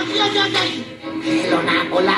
¡Ay, ay, la!